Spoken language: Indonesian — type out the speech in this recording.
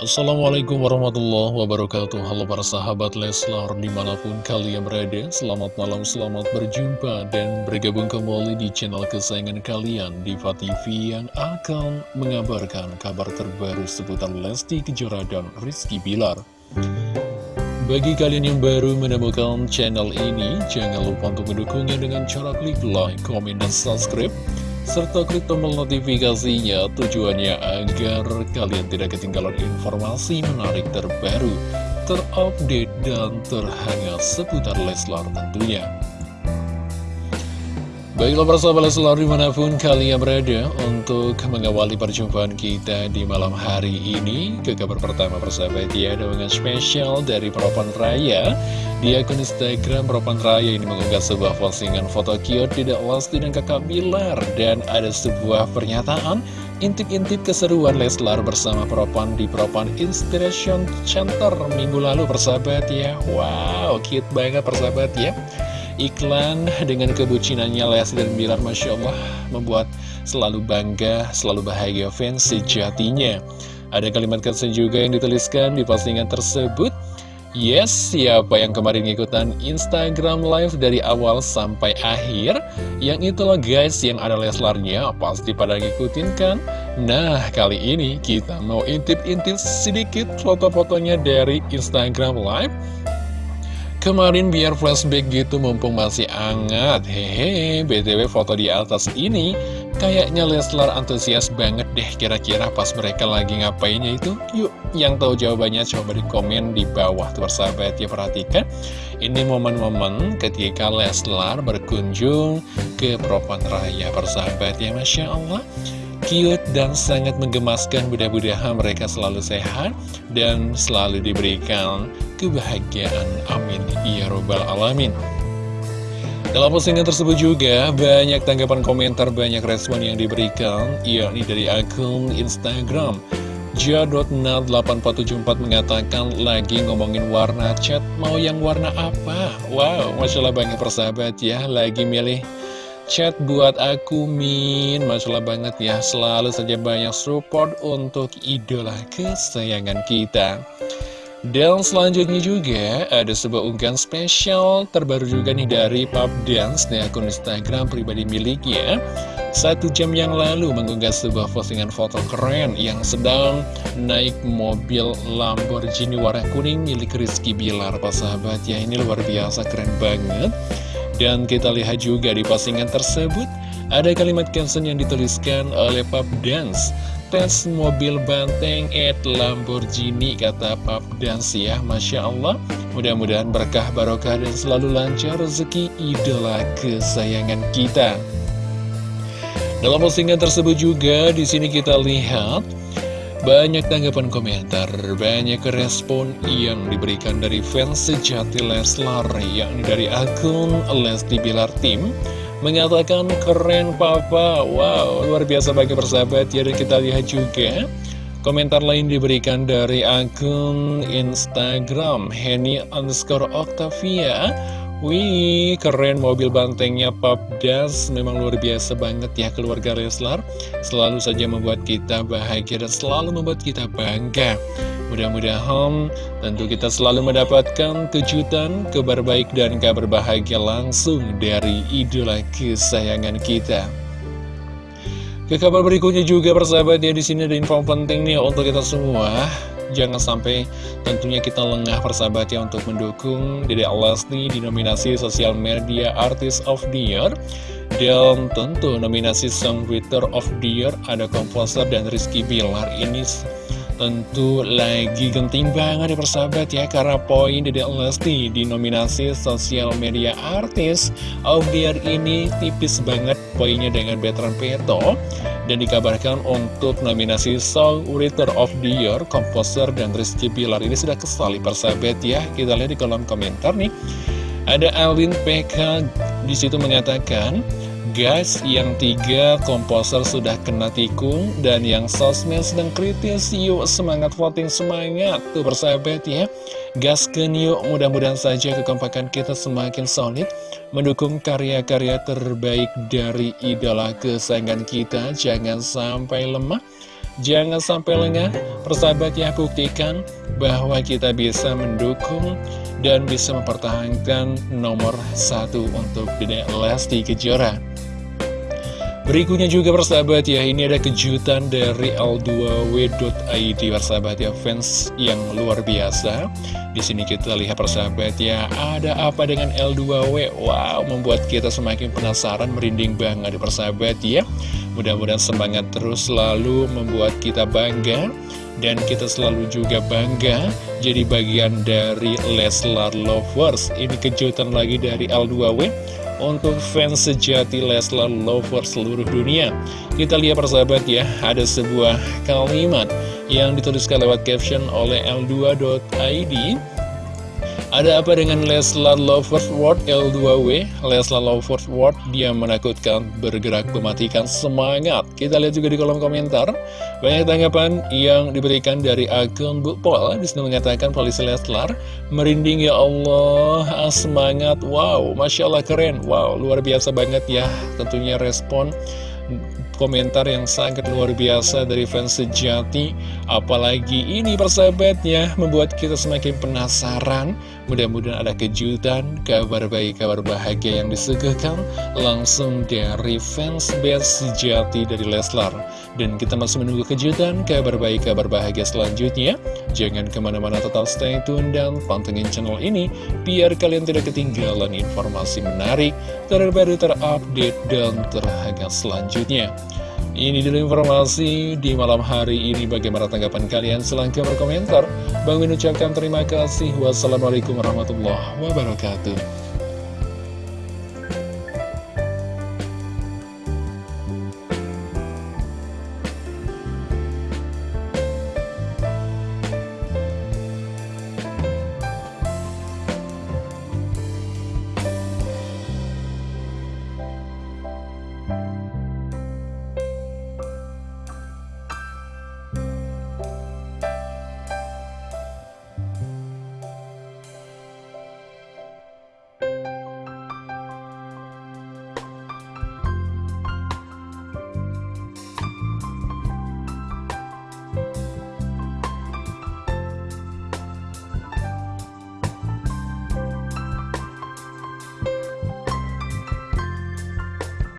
Assalamualaikum warahmatullahi wabarakatuh. Halo para sahabat Leslar di mana pun kalian berada Selamat malam, selamat berjumpa dan bergabung kembali di channel kesayangan kalian Diva TV yang akan mengabarkan kabar terbaru seputar Lesti Kejora dan Rizky Bilar. Bagi kalian yang baru menemukan channel ini, jangan lupa untuk mendukungnya dengan cara klik like, komen, dan subscribe serta klik tombol notifikasinya tujuannya agar kalian tidak ketinggalan informasi menarik terbaru, terupdate, dan terhangat seputar Leslar tentunya. Baiklah para sahabat Leslar di mana pun kalian berada untuk mengawali perjumpaan kita di malam hari ini Ke kabar pertama persahabat ya dengan spesial dari Propan Raya. Di akun Instagram Propan Raya ini mengunggah sebuah postingan foto cute tidak Lesti dan kakak Bilar. Dan ada sebuah pernyataan intip-intip keseruan Leslar bersama Propan di Propan Inspiration Center minggu lalu persahabat ya. Wow cute banget persahabat ya iklan dengan kebucinannya Lesti dan Bilar Masya Allah membuat selalu bangga, selalu bahagia fans sejatinya. Ada kalimat caption juga yang dituliskan di postingan tersebut. Yes, siapa yang kemarin ngikutan Instagram live dari awal sampai akhir Yang itulah guys yang ada Leslarnya Pasti pada ngikutin kan Nah, kali ini kita mau intip-intip sedikit foto-fotonya dari Instagram live Kemarin biar flashback gitu mumpung masih hangat. Hehe, BTW foto di atas ini. Kayaknya Leslar antusias banget deh kira-kira pas mereka lagi ngapainnya itu. Yuk, yang tahu jawabannya coba di komen di bawah tuh persahabat ya Perhatikan, ini momen-momen ketika Leslar berkunjung ke Propan Raya persahabat ya Masya Allah cute dan sangat menggemaskan mudah-mudahan mereka selalu sehat dan selalu diberikan kebahagiaan. Amin. Ya robbal alamin. Dalam postingan tersebut juga banyak tanggapan komentar banyak respon yang diberikan yakni dari akun Instagram. Ja.nat8474 mengatakan lagi ngomongin warna chat. Mau yang warna apa? Wow, Masya Allah banyak persahabat ya. Lagi milih chat buat aku Min. Masalah banget ya Selalu saja banyak support untuk idola kesayangan kita. Dan selanjutnya juga ada sebuah unggahan spesial terbaru juga nih dari Pop Dance di akun Instagram pribadi miliknya. Satu jam yang lalu mengunggah sebuah postingan foto keren yang sedang naik mobil Lamborghini warna kuning milik Rizky Bilar. Pak sahabat ya ini luar biasa keren banget dan kita lihat juga di postingan tersebut ada kalimat caption yang dituliskan oleh Pap Dance. Tes mobil banteng at Lamborghini kata Pap Dance ya Masya Allah. Mudah-mudahan berkah barokah dan selalu lancar rezeki idola kesayangan kita. Dalam postingan tersebut juga di sini kita lihat banyak tanggapan komentar, banyak respon yang diberikan dari fans sejati Leslar, yakni dari akun Lesti Bilar Tim, mengatakan keren papa, wow, luar biasa bagi persahabat. Ya, dan kita lihat juga komentar lain diberikan dari akun Instagram, Henny underscore Octavia, Wih, keren. Mobil bantengnya Pop Das Memang luar biasa banget ya keluarga Leslar Selalu saja membuat kita bahagia dan selalu membuat kita bangga. Mudah-mudahan tentu kita selalu mendapatkan kejutan, kabar baik dan kabar bahagia langsung dari idola kesayangan kita. Ke kabar berikutnya juga persahabat ya di sini ada info penting nih untuk kita semua Jangan sampai tentunya kita lengah persahabat ya untuk mendukung Dede Alasni di nominasi Sosial Media Artist of the Year. Dan tentu nominasi Songwriter of the Year ada komposer dan Rizky Bilar ini tentu lagi genting banget ya persahabat ya Karena poin Dede Lesti di nominasi Sosial Media Artist of the Year ini tipis banget poinnya dengan Veteran Peto dan dikabarkan untuk nominasi Song Writer of the Year, komposer dan Rizky Pilar ini sudah kesali persahabat ya. Kita lihat di kolom komentar nih. Ada Alvin PK di situ mengatakan, Guys, yang tiga komposer sudah kena tikung dan yang sosmed sedang kritis. Yuk semangat voting semangat tuh persahabat ya. Gasken yuk, mudah-mudahan saja kekompakan kita semakin solid mendukung karya-karya terbaik dari idola kesayangan kita. Jangan sampai lemah Jangan sampai lengah, persahabat ya buktikan bahwa kita bisa mendukung dan bisa mempertahankan nomor satu untuk Dede Lesti Kejora. Berikutnya juga persahabat ya, ini ada kejutan dari L2W.id persahabat ya, fans yang luar biasa. Di sini kita lihat persahabat ya, ada apa dengan L2W? Wow, membuat kita semakin penasaran, merinding banget persahabat ya. Mudah-mudahan semangat terus selalu membuat kita bangga dan kita selalu juga bangga jadi bagian dari Leslar Lovers. Ini kejutan lagi dari L2W untuk fans sejati Leslar Lover seluruh dunia. Kita lihat persahabat ya, ada sebuah kalimat yang dituliskan lewat caption oleh L2.id ada apa dengan Leslar Lovers World L2W? Leslar Lovers World dia menakutkan, bergerak mematikan semangat. Kita lihat juga di kolom komentar. Banyak tanggapan yang diberikan dari akun Bu Pol. Di sini mengatakan polisi Leslar, merinding ya Allah, ah, semangat, wow, Masya Allah keren, wow, luar biasa banget ya. Tentunya respon komentar yang sangat luar biasa dari fans sejati. Apalagi ini persahabatnya membuat kita semakin penasaran. Mudah-mudahan ada kejutan, kabar baik, kabar bahagia yang disuguhkan Langsung dari fans base sejati dari Leslar. Dan kita masih menunggu kejutan, kabar baik, kabar bahagia selanjutnya. Jangan ke mana-mana tetap stay tune dan pantengin channel ini Biar kalian tidak ketinggalan informasi menarik, terbaru, terupdate, dan terhangat selanjutnya ini dulu informasi di malam hari ini. Bagaimana tanggapan kalian? Silahkan berkomentar. Bang Min ucapkan terima kasih. Wassalamualaikum warahmatullahi wabarakatuh